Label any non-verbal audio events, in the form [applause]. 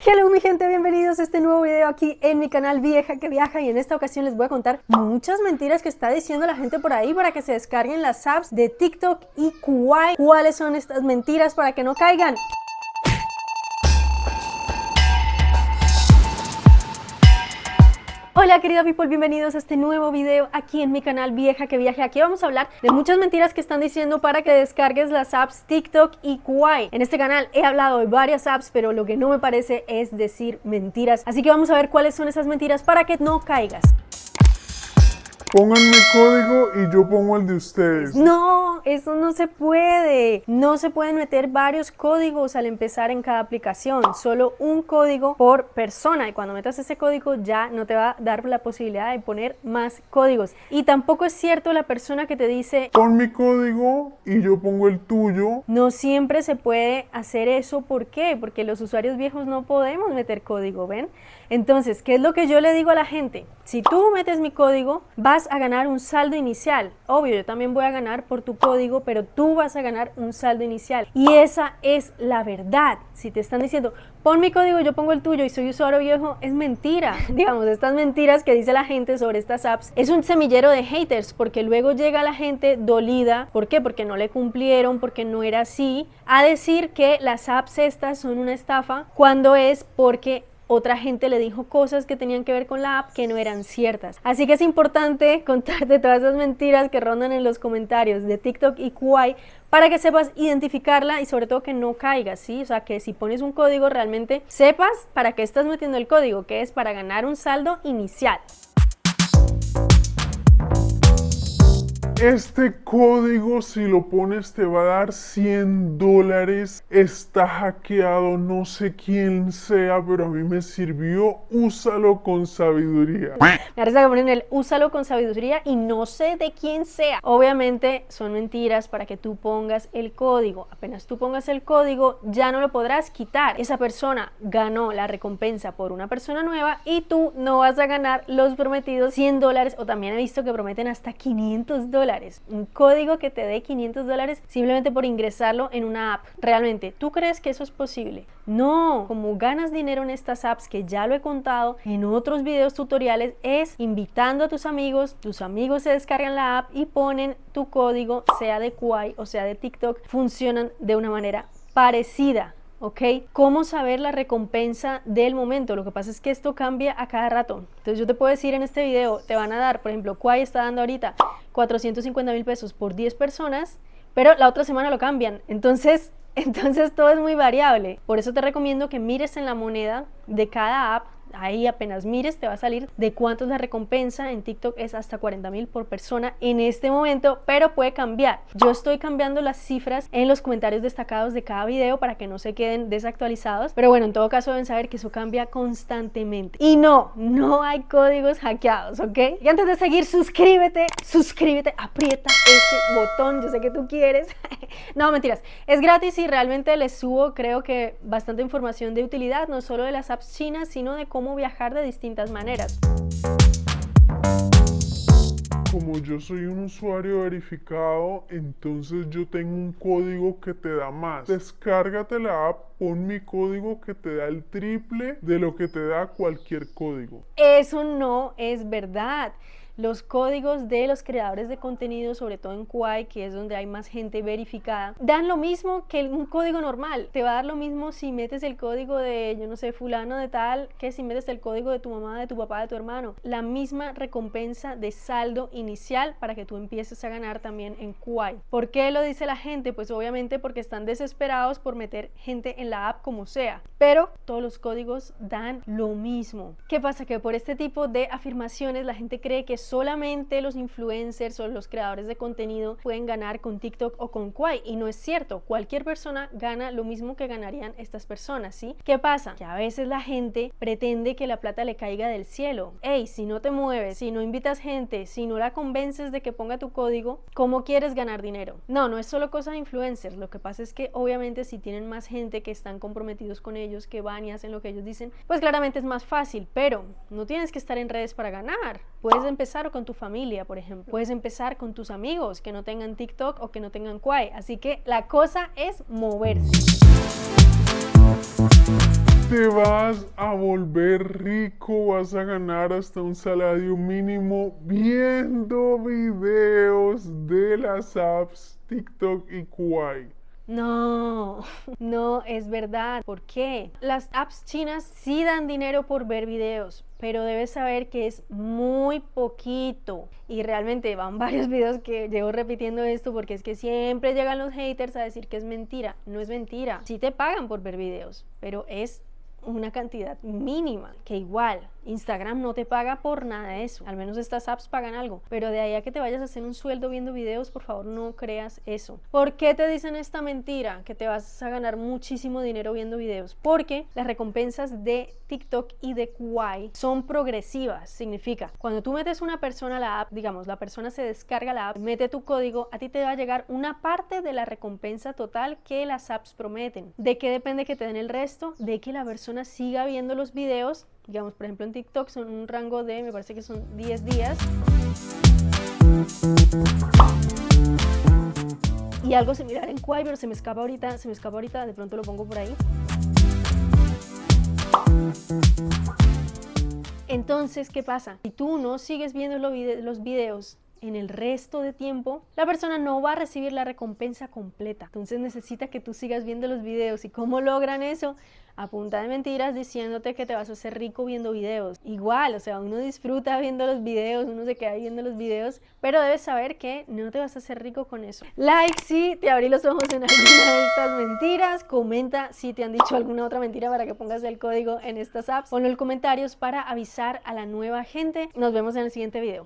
Hello mi gente, bienvenidos a este nuevo video aquí en mi canal Vieja que Viaja y en esta ocasión les voy a contar muchas mentiras que está diciendo la gente por ahí para que se descarguen las apps de TikTok y Kuwait. ¿Cuáles son estas mentiras para que no caigan? Hola querida people, bienvenidos a este nuevo video aquí en mi canal Vieja que Viaje. Aquí vamos a hablar de muchas mentiras que están diciendo para que descargues las apps TikTok y Kuwait. En este canal he hablado de varias apps, pero lo que no me parece es decir mentiras. Así que vamos a ver cuáles son esas mentiras para que no caigas. Pongan mi código y yo pongo el de ustedes. No, eso no se puede. No se pueden meter varios códigos al empezar en cada aplicación. Solo un código por persona. Y cuando metas ese código ya no te va a dar la posibilidad de poner más códigos. Y tampoco es cierto la persona que te dice... Pon mi código y yo pongo el tuyo. No siempre se puede hacer eso. ¿Por qué? Porque los usuarios viejos no podemos meter código, ¿ven? Entonces, ¿qué es lo que yo le digo a la gente? Si tú metes mi código, vas a ganar un saldo inicial. Obvio, yo también voy a ganar por tu código, pero tú vas a ganar un saldo inicial. Y esa es la verdad. Si te están diciendo, pon mi código, yo pongo el tuyo y soy usuario viejo, es mentira. [laughs] Digamos, estas mentiras que dice la gente sobre estas apps es un semillero de haters, porque luego llega la gente dolida. ¿Por qué? Porque no le cumplieron, porque no era así, a decir que las apps estas son una estafa, cuando es porque otra gente le dijo cosas que tenían que ver con la app que no eran ciertas. Así que es importante [laughs] contarte todas esas mentiras que rondan en los comentarios de TikTok y Kuwait para que sepas identificarla y sobre todo que no caigas, ¿sí? O sea, que si pones un código realmente sepas para qué estás metiendo el código, que es para ganar un saldo inicial. Este código si lo pones te va a dar 100 dólares. Está hackeado, no sé quién sea, pero a mí me sirvió. Úsalo con sabiduría. Me risa que ponen el úsalo con sabiduría y no sé de quién sea. Obviamente son mentiras para que tú pongas el código. Apenas tú pongas el código ya no lo podrás quitar. Esa persona ganó la recompensa por una persona nueva y tú no vas a ganar los prometidos 100 dólares o también he visto que prometen hasta 500 dólares un código que te dé 500 dólares simplemente por ingresarlo en una app. Realmente, ¿tú crees que eso es posible? No, como ganas dinero en estas apps, que ya lo he contado en otros videos tutoriales, es invitando a tus amigos, tus amigos se descargan la app y ponen tu código, sea de Kuai o sea de TikTok, funcionan de una manera parecida. ¿ok? ¿Cómo saber la recompensa del momento? Lo que pasa es que esto cambia a cada rato. Entonces yo te puedo decir en este video, te van a dar, por ejemplo, Quay está dando ahorita 450 mil pesos por 10 personas, pero la otra semana lo cambian. Entonces, [laughs] entonces todo es muy variable. Por eso te recomiendo que mires en la moneda de cada app ahí apenas mires te va a salir de cuánto es la recompensa, en TikTok es hasta 40 mil por persona en este momento, pero puede cambiar. Yo estoy cambiando las cifras en los comentarios destacados de cada video para que no se queden desactualizados, pero bueno, en todo caso deben saber que eso cambia constantemente. Y no, no hay códigos hackeados, ¿ok? Y antes de seguir, suscríbete, suscríbete, aprieta ese botón, yo sé que tú quieres. [laughs] no, mentiras, es gratis y realmente les subo creo que bastante información de utilidad, no solo de las apps chinas, sino de cómo viajar de distintas maneras. Como yo soy un usuario verificado, entonces yo tengo un código que te da más. Descárgate la app, pon mi código que te da el triple de lo que te da cualquier código. Eso no es verdad los códigos de los creadores de contenido, sobre todo en Kuwait, que es donde hay más gente verificada, dan lo mismo que un código normal. Te va a dar lo mismo si metes el código de, yo no sé, fulano de tal, que si metes el código de tu mamá, de tu papá, de tu hermano. La misma recompensa de saldo inicial para que tú empieces a ganar también en Kuwait. ¿Por qué lo dice la gente? Pues obviamente porque están desesperados por meter gente en la app como sea. Pero todos los códigos dan lo mismo. ¿Qué pasa? Que por este tipo de afirmaciones la gente cree que solamente los influencers o los creadores de contenido pueden ganar con TikTok o con Kwai y no es cierto, cualquier persona gana lo mismo que ganarían estas personas, ¿sí? ¿Qué pasa? Que a veces la gente pretende que la plata le caiga del cielo. Hey, si no te mueves, si no invitas gente, si no la convences de que ponga tu código, ¿cómo quieres ganar dinero? No, no es solo cosa de influencers, lo que pasa es que obviamente si tienen más gente que están comprometidos con ellos, que van y hacen lo que ellos dicen, pues claramente es más fácil, pero no tienes que estar en redes para ganar. Puedes empezar con tu familia, por ejemplo. Puedes empezar con tus amigos que no tengan TikTok o que no tengan Kwai. Así que la cosa es moverse. te vas a volver rico, vas a ganar hasta un salario mínimo viendo videos de las apps TikTok y Kuai. No, [laughs] no es verdad. ¿Por qué? Las apps chinas sí dan dinero por ver videos, pero debes saber que es muy poquito. Y realmente van [laughs] varios videos que llevo repitiendo esto porque es que siempre llegan los haters a decir que es mentira. No es mentira. Sí te pagan por ver videos, pero es una cantidad mínima, que igual Instagram no te paga por nada de eso, al menos estas apps pagan algo, pero de ahí a que te vayas a hacer un sueldo viendo videos, por favor no creas eso. ¿Por qué te dicen esta mentira? Que te vas a ganar muchísimo dinero viendo videos, porque las recompensas de TikTok y de Kwai son progresivas, significa, cuando tú metes una persona a la app, digamos, la persona se descarga la app, mete tu código, a ti te va a llegar una parte de la recompensa total que las apps prometen. ¿De qué depende que te den el resto? De que la persona siga viendo los videos digamos, por ejemplo en TikTok son un rango de, me parece que son 10 días. Y algo similar en Quai, se me escapa ahorita, se me escapa ahorita, de pronto lo pongo por ahí. Entonces, ¿qué pasa? Si tú no sigues viendo los videos en el resto de tiempo, la persona no va a recibir la recompensa completa. Entonces necesita que tú sigas viendo los videos. ¿Y cómo logran eso? a punta de mentiras diciéndote que te vas a hacer rico viendo videos. Igual, o sea, uno disfruta viendo los videos, uno se queda viendo los videos, pero debes saber que no te vas a hacer rico con eso. Like si te abrí los ojos en alguna de estas mentiras, comenta si te han dicho alguna otra mentira para que pongas el código en estas apps, ponlo en comentarios para avisar a la nueva gente. Nos vemos en el siguiente video.